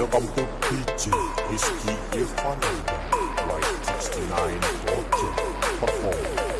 Welcome to teaching history is funny. right, 69 watching perform.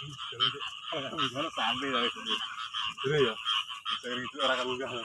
Gimana sampai ya? Itu ya. Sering itu orang kalau enggak. Oh,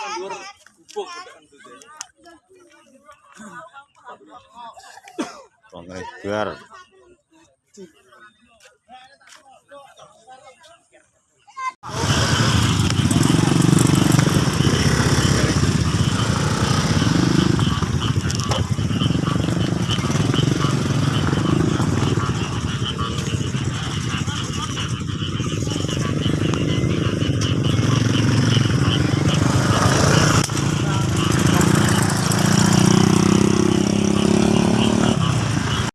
tandur Kongres